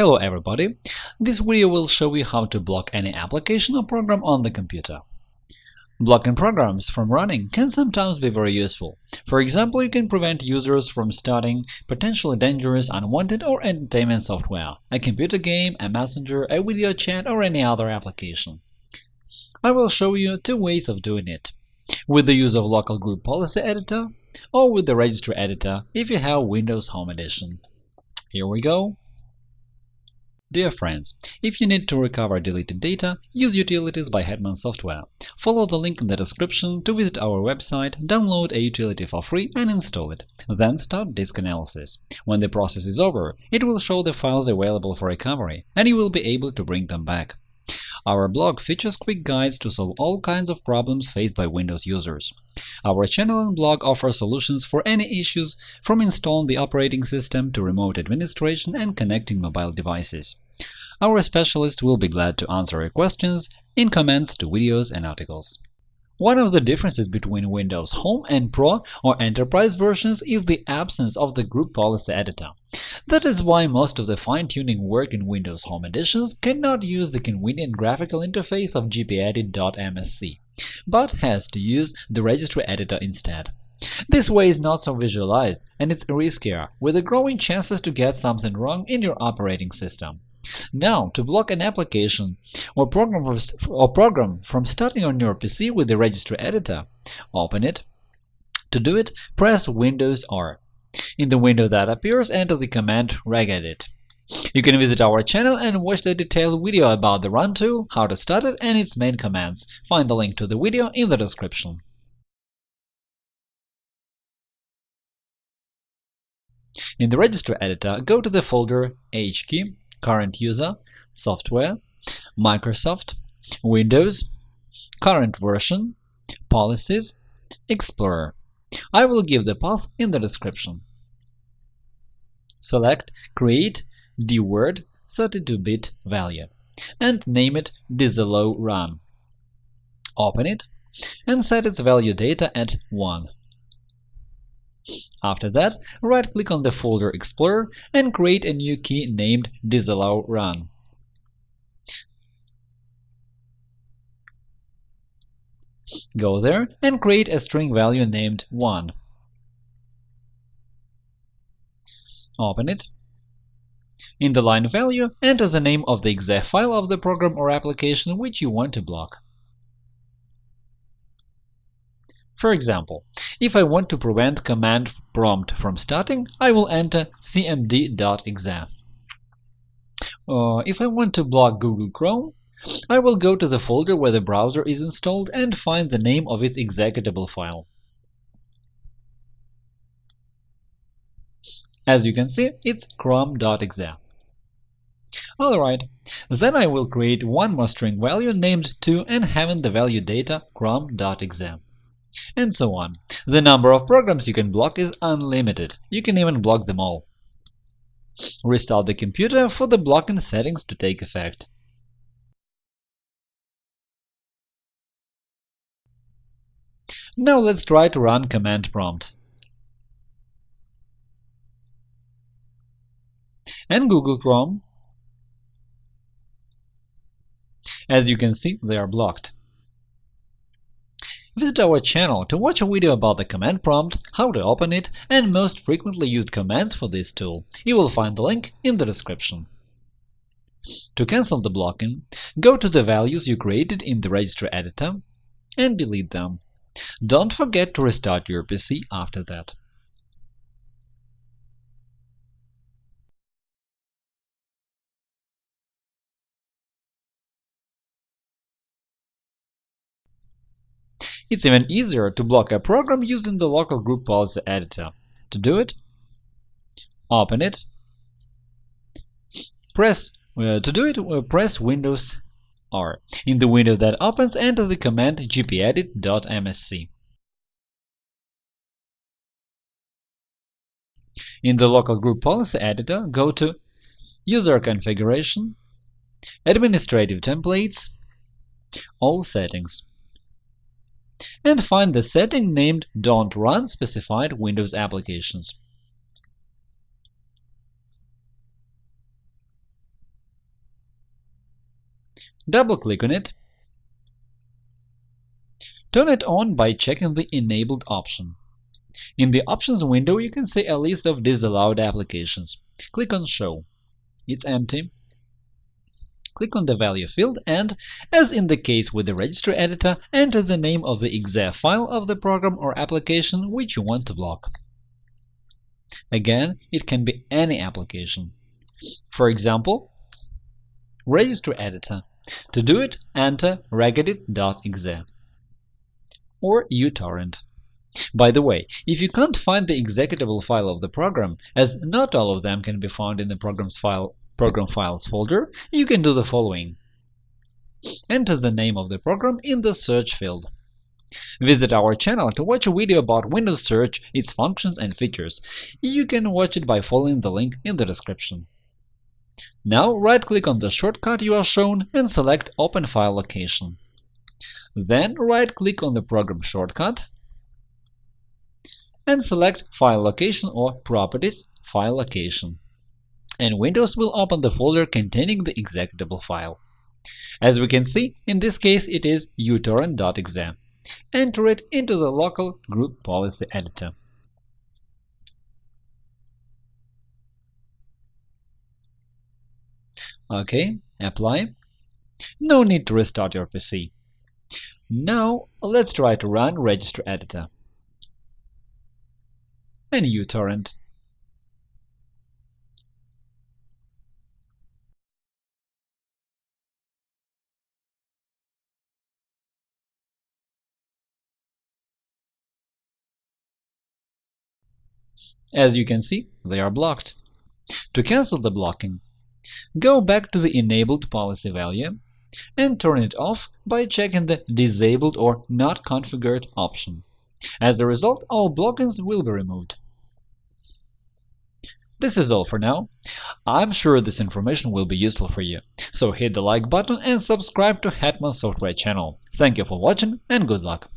Hello everybody! This video will show you how to block any application or program on the computer. Blocking programs from running can sometimes be very useful. For example, you can prevent users from starting potentially dangerous, unwanted, or entertainment software, a computer game, a messenger, a video chat, or any other application. I will show you two ways of doing it – with the use of Local Group Policy Editor or with the Registry Editor if you have Windows Home Edition. Here we go. Dear friends, if you need to recover deleted data, use Utilities by Hetman Software. Follow the link in the description to visit our website, download a utility for free and install it. Then start disk analysis. When the process is over, it will show the files available for recovery, and you will be able to bring them back. Our blog features quick guides to solve all kinds of problems faced by Windows users. Our channel and blog offer solutions for any issues, from installing the operating system to remote administration and connecting mobile devices. Our specialists will be glad to answer your questions in comments to videos and articles. One of the differences between Windows Home and Pro or Enterprise versions is the absence of the Group Policy Editor. That is why most of the fine-tuning work in Windows Home editions cannot use the convenient graphical interface of gpedit.msc, but has to use the registry editor instead. This way is not so visualized, and it's riskier, with the growing chances to get something wrong in your operating system. Now, to block an application or program, or program from starting on your PC with the registry editor, open it. To do it, press Windows R. In the window that appears, enter the command regedit. You can visit our channel and watch the detailed video about the Run tool, how to start it, and its main commands. Find the link to the video in the description. In the registry editor, go to the folder HKey current user, software, Microsoft, Windows, current version, policies, Explorer. I will give the path in the description. Select Create dword 32-bit value and name it disallow run. Open it and set its value data at 1. After that, right-click on the folder Explorer and create a new key named disallow run. Go there and create a string value named 1. Open it. In the line value, enter the name of the exe file of the program or application which you want to block. For example, if I want to prevent command prompt from starting, I will enter cmd.exe. Uh, if I want to block Google Chrome, I will go to the folder where the browser is installed and find the name of its executable file. As you can see, it's chrome.exe. Alright, then I will create one more string value named 2 and having the value data chrome.exe and so on. The number of programs you can block is unlimited. You can even block them all. Restart the computer for the blocking settings to take effect. Now let's try to run command prompt. And Google Chrome. As you can see, they are blocked. Visit our channel to watch a video about the command prompt, how to open it, and most frequently used commands for this tool. You will find the link in the description. To cancel the blocking, go to the values you created in the registry editor and delete them. Don't forget to restart your PC after that. It's even easier to block a program using the local group policy editor. To do it, open it. Press uh, to do it, uh, press Windows R. In the window that opens, enter the command gpedit.msc. In the local group policy editor, go to User configuration, Administrative templates, All settings and find the setting named Don't Run specified Windows applications. Double-click on it. Turn it on by checking the Enabled option. In the Options window, you can see a list of disallowed applications. Click on Show. It's empty. Click on the value field and, as in the case with the registry editor, enter the name of the exe file of the program or application which you want to block. Again, it can be any application. For example, registry editor. To do it, enter regedit.exe or uTorrent. By the way, if you can't find the executable file of the program, as not all of them can be found in the program's file, program files folder, you can do the following. Enter the name of the program in the search field. Visit our channel to watch a video about Windows Search, its functions and features. You can watch it by following the link in the description. Now right-click on the shortcut you are shown and select Open File Location. Then right-click on the program shortcut and select File Location or Properties File Location. And Windows will open the folder containing the executable file. As we can see, in this case it is utorrent.exe. Enter it into the local group policy editor. OK, apply. No need to restart your PC. Now let's try to run Registry Editor and uTorrent. As you can see, they are blocked. To cancel the blocking, go back to the enabled policy value and turn it off by checking the Disabled or Not Configured option. As a result, all blockings will be removed. This is all for now. I'm sure this information will be useful for you, so hit the like button and subscribe to Hetman Software channel. Thank you for watching and good luck!